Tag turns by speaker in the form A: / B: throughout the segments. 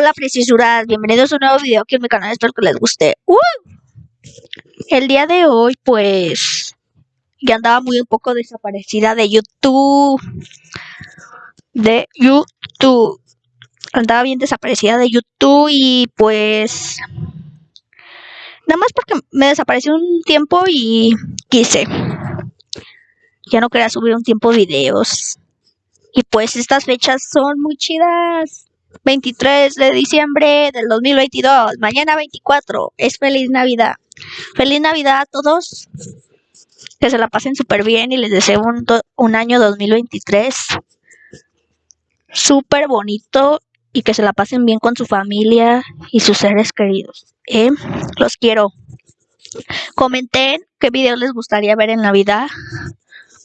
A: Hola Precisuras, bienvenidos a un nuevo video aquí en mi canal, espero que les guste. ¡Uh! El día de hoy pues ya andaba muy un poco desaparecida de YouTube. De YouTube. Andaba bien desaparecida de YouTube y pues nada más porque me desapareció un tiempo y quise. Ya no quería subir un tiempo videos. Y pues estas fechas son muy chidas. 23 de diciembre del 2022, mañana 24, es feliz Navidad. Feliz Navidad a todos, que se la pasen súper bien y les deseo un, un año 2023 súper bonito y que se la pasen bien con su familia y sus seres queridos. ¿eh? Los quiero. Comenten qué videos les gustaría ver en Navidad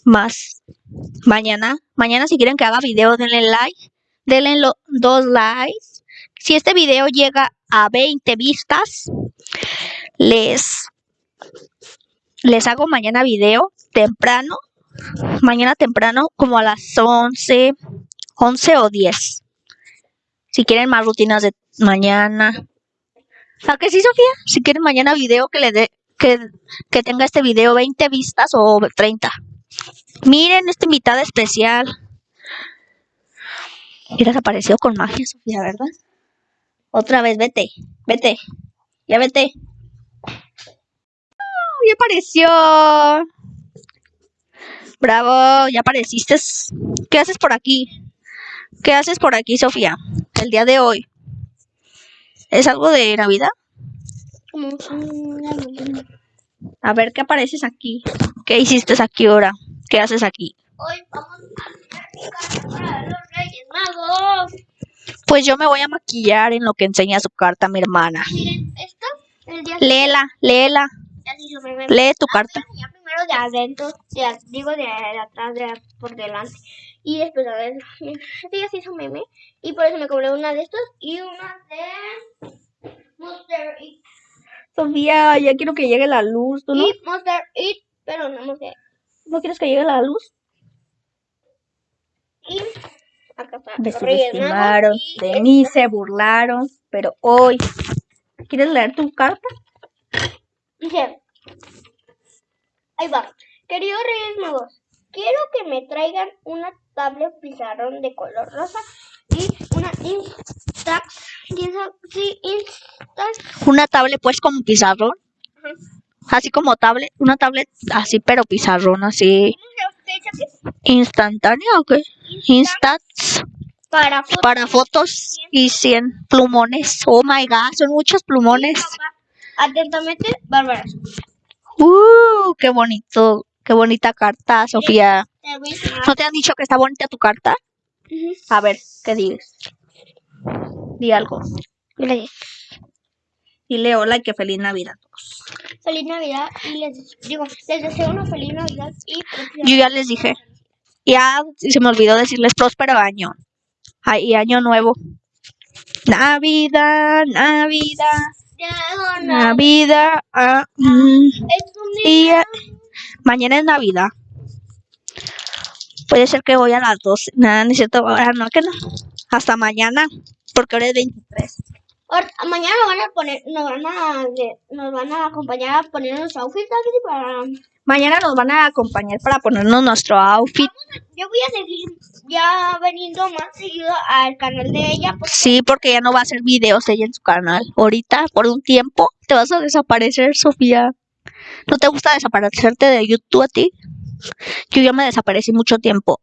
A: más mañana. Mañana si quieren que haga video denle like denle dos likes. Si este video llega a 20 vistas, les, les hago mañana video temprano. Mañana temprano, como a las 11, 11 o 10. Si quieren más rutinas de mañana. ¿A que sí, Sofía? Si quieren mañana video que le dé que, que tenga este video 20 vistas o 30. Miren esta invitada especial. Y desapareció con magia, Sofía, ¿verdad? Otra vez, vete, vete. Ya vete. ya apareció. Bravo, ya apareciste. ¿Qué haces por aquí? ¿Qué haces por aquí, Sofía? El día de hoy. ¿Es algo de Navidad? A ver, ¿qué apareces aquí? ¿Qué hiciste aquí ahora? ¿Qué haces aquí? Hoy vamos a los Reyes Magos. Pues yo me voy a maquillar en lo que enseña su carta mi hermana. Miren, esto, el día léela, léela. Lee tu carta.
B: Ya primero de adentro, de, digo de, atrás, de por delante. Y después, a ver, este ya se hizo meme. Y por eso me compré una de estos y una de Monster Eat.
A: Sofía, ya quiero que llegue la luz, ¿tú no?
B: Y Monster Eat, pero no Monster
A: ¿No quieres que llegue la luz?
B: Y acá está.
A: Me subestimaron, de mí se burlaron, pero hoy. ¿Quieres leer tu carta?
B: Dice, ahí va. Queridos Reyes Magos, quiero que me traigan una tablet pizarrón de color rosa y una Instax. Sí, Instax.
A: Una tablet pues como pizarrón. Así como tablet, una tablet así pero pizarrón así. ¿Instantánea o qué? Instats.
B: Para fotos.
A: Para fotos y 100 plumones. Oh my god, son muchos plumones.
B: Atentamente, Bárbara.
A: Uh, qué bonito. Qué bonita carta, Sofía. ¿No te han dicho que está bonita tu carta? A ver, ¿qué dices? Di algo.
B: Gracias.
A: Dile hola y que feliz Navidad a todos.
B: Feliz Navidad y les digo, les deseo una feliz Navidad y
A: Yo ya les dije. Ya se me olvidó decirles próspero año. Y año nuevo. Navidad, Navidad. Navidad. Ah, mm. mañana es Navidad. Puede ser que voy a las 12. Nada, ni cierto. Ahora no, que no. Hasta mañana. Porque ahora es 23
B: mañana nos van a poner, nos van a, nos van a acompañar a poner nuestro outfit para...
A: Mañana nos van a acompañar para ponernos nuestro outfit.
B: yo voy a seguir ya veniendo más seguido al canal de ella.
A: Sí, porque ya no va a hacer videos ella en su canal. Ahorita, por un tiempo, te vas a desaparecer, Sofía. ¿No te gusta desaparecerte de YouTube a ti? Yo ya me desaparecí mucho tiempo.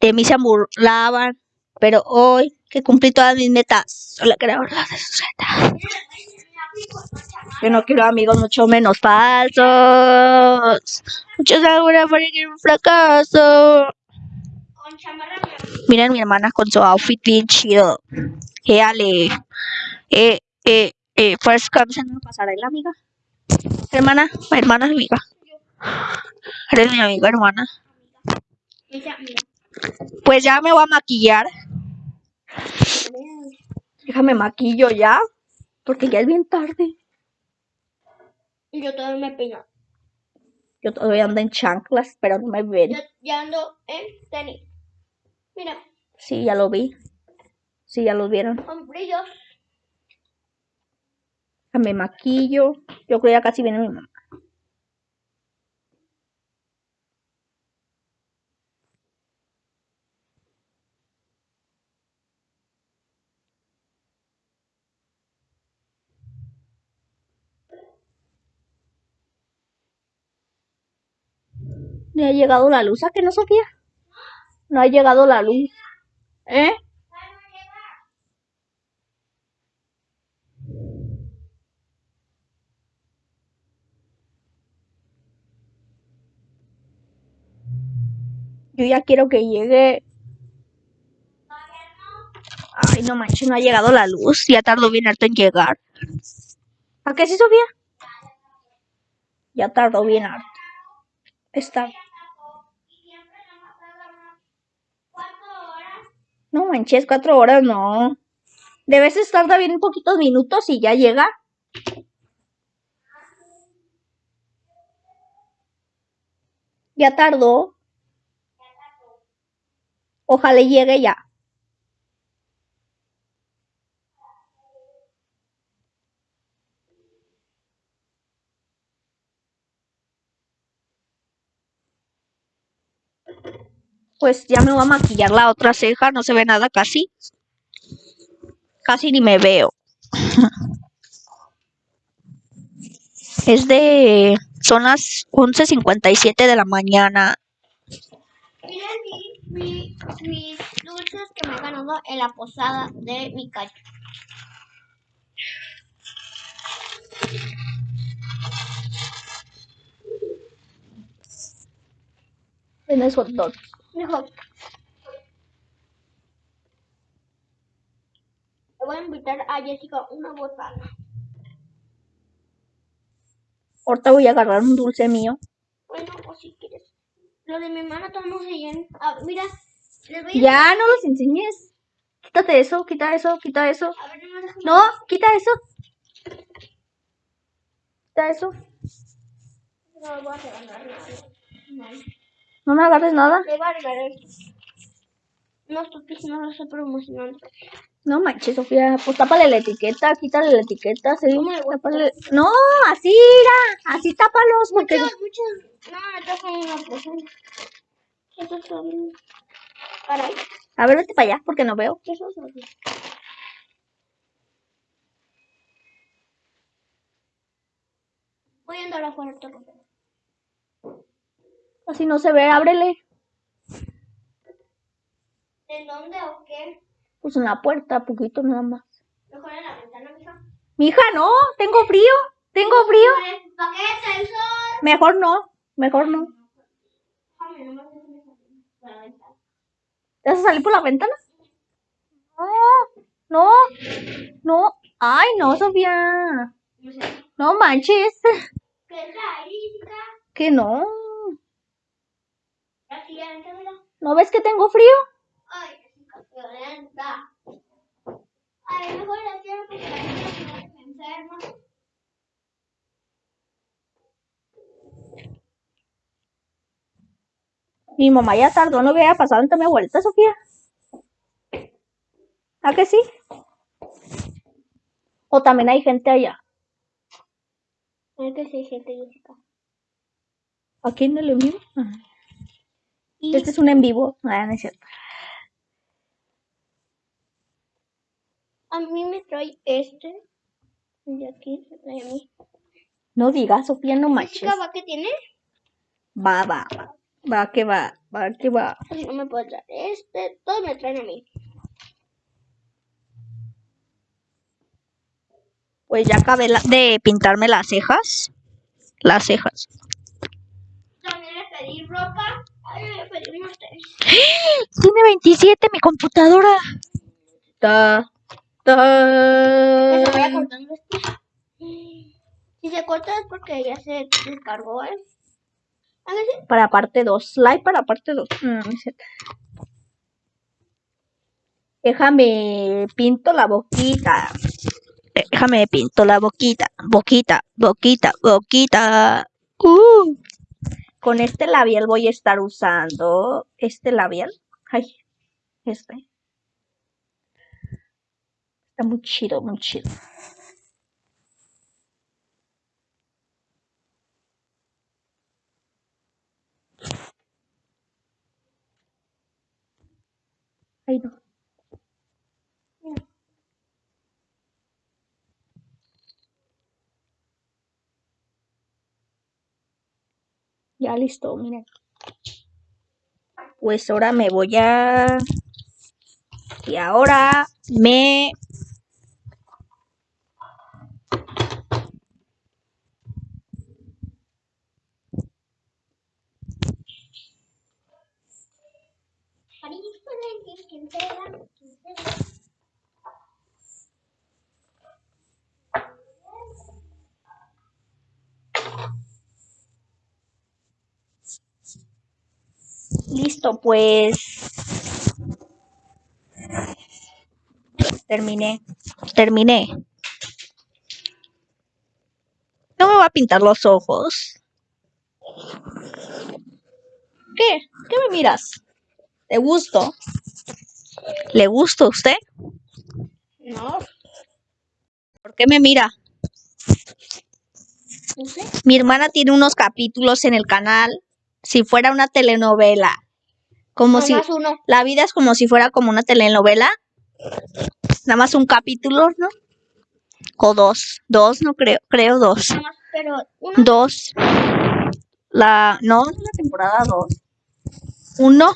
A: De mí se burlaban, pero hoy que cumplí todas mis metas, solo quiero hablar de sus metas. Yo no quiero amigos mucho menos falsos. Muchos ahora que un fracaso. Miren mi hermana con su outfit bien chido. Éale. Eh, eh, eh, first comes en pasarela, amiga. Hermana, hermana, amiga. Eres mi amiga, hermana. Pues ya me voy a maquillar. Déjame maquillo ya, porque ya es bien tarde.
B: Y yo todavía me peino.
A: Yo todavía ando en chanclas, pero no me ven.
B: Yo ya ando en tenis. Mira.
A: Sí, ya lo vi. Sí, ya los vieron.
B: Con brillos.
A: Me maquillo. Yo creo ya casi viene mi mamá. ¿No ha llegado la luz? ¿A que no, Sofía? No ha llegado la luz. ¿Eh? Yo ya quiero que llegue. Ay, no manches, no ha llegado la luz. Ya tardó bien harto en llegar. ¿A qué sí, Sofía? Ya tardó bien harto. Está. No manches, cuatro horas no. De veces tarda bien poquitos minutos y ya llega. Ya tardó. Ojalá llegue ya. Pues ya me voy a maquillar la otra ceja, no se ve nada casi. Casi ni me veo. Es de... Son las 11.57 de la mañana.
B: Miren mi, mi, mis dulces que me he ganado en la posada de mi calle.
A: Tienes hot dog.
B: Mejor. Le voy a invitar a Jessica una botana.
A: Ahorita voy a agarrar un dulce mío.
B: Bueno, o si quieres. Lo de mi hermana se llena. Ah, mira, les voy a...
A: Ya, no los enseñes. Quítate eso, quita eso, quita eso.
B: A ver, no me dejan-
A: No, quita eso. Quita eso.
B: No voy a. No.
A: No me agarres nada.
B: A regalar esto. No, porque no lo estoy promocionando.
A: No manches, Sofía. Pues tápale la etiqueta, quítale la etiqueta, sí.
B: ¿Cómo le voy a
A: Tápale- No, así, mira. Así tápalos, porque...
B: Muchos, muchos. No, me toca una persona. Esos son. Caray,
A: A ver, vete para allá, porque no veo.
B: esos son. Voy a andar el rato.
A: Así no se ve, ábrele.
B: ¿En dónde o qué?
A: Pues en la puerta, poquito nada más.
B: Mejor en la ventana, mija.
A: Mija, no, tengo frío. Tengo frío.
B: ¿Para qué el sol?
A: Mejor no, mejor no. ¿Te vas a salir por la ventana? No, no, no. Ay, no, Sofía.
B: No
A: manches.
B: ¿Qué?
A: Que no. ¿No ves que tengo frío?
B: Violenta. Ay, mejor la quiero porque la gente se enferma.
A: Mi mamá ya tardó, no había pasado en darme vuelta, Sofía. ¿A que sí? O también hay gente allá.
B: Es que sí, gente, Jessica.
A: ¿Aquí en vivo? Ah.
B: Y
A: Este es un en vivo. Ah, no es cierto.
B: a mí me trae este. Y aquí se trae a mí.
A: No digas, Sofía, no manches.
B: ¿va que tiene?
A: Va, va, va. Va que va, va que va.
B: Así no me puede traer este. Todos me traen a mí.
A: Pues ya acabé la- de pintarme las cejas. Las cejas.
B: También le pedí ropa.
A: Tiene 27 mi computadora. Ta, ta.
B: Si se corta es porque ya se descargó, ¿eh?
A: Para parte 2. Like para parte 2. Déjame pinto la boquita. Déjame pinto la boquita. Boquita, boquita, boquita. Uh. Con este labial voy a estar usando. Este labial. Ay, este. Está muy chido, muy chido. Ay, no. Ya listo, miren. Pues ahora me voy a... Y ahora me... Listo, pues... Terminé. Terminé. No me va a pintar los ojos. ¿Qué? ¿Qué me miras? ¿Te gusto? ¿Le gusta a usted?
B: No,
A: ¿Por qué me mira? Mi hermana tiene unos capítulos en el canal. Si fuera una telenovela. Como si
B: uno.
A: la vida es como si fuera como una telenovela. Nada más un capítulo, ¿no? O dos. Dos, no creo. Creo dos.
B: Pero.
A: Dos. La. No, es la temporada dos. Uno.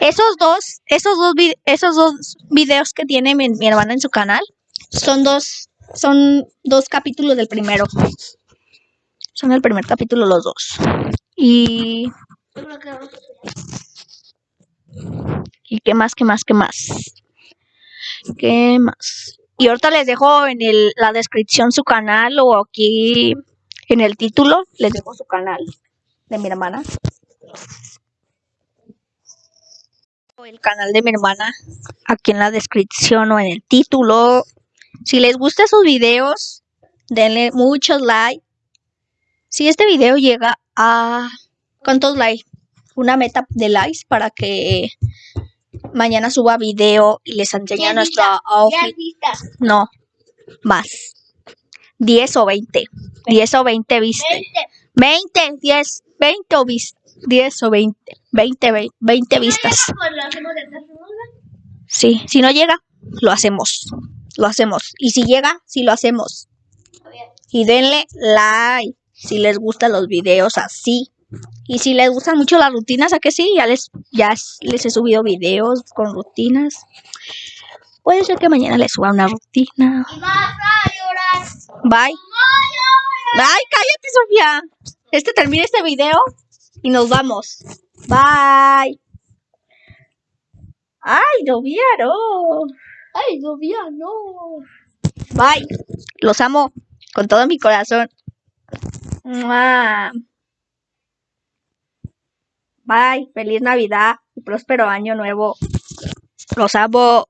A: Esos dos, esos dos, vi- esos dos videos que tiene mi, mi hermana en su canal son dos, son dos capítulos del primero. Son el primer capítulo los dos. Y,
B: Yo creo que vamos a
A: y qué más, qué más, qué más. ¿Qué más? Y ahorita les dejo en el, la descripción su canal o aquí en el título les dejo su canal de mi hermana. O el canal de mi hermana aquí en la descripción o en el título. Si les gustan sus videos, denle muchos likes. Si este video llega a ¿cuántos likes? Una meta de likes para que mañana suba video y les enseñe nuestro outfit. No, más. 10 o 20. 10 o 20 vistas.
B: Veinte.
A: 20, 10, 20 o vistas. 10 o 20. 20, 20, 20 vistas. Sí, si no llega, lo hacemos. Lo hacemos. Y si llega, sí lo hacemos. Y denle like si les gustan los videos así. Y si les gustan mucho las rutinas, ¿a que sí? Ya les, ya es- les he subido videos con rutinas. Puede ser que mañana les suba una rutina. Bye.
B: ¡Ay,
A: Ay, cállate, Sofía. Este termina este video y nos vamos. Bye. Ay, Sofía, no.
B: Ay, Sofía, no.
A: Bye. Los amo con todo mi corazón. Mua. Bye. Feliz Navidad y próspero año nuevo. Los amo.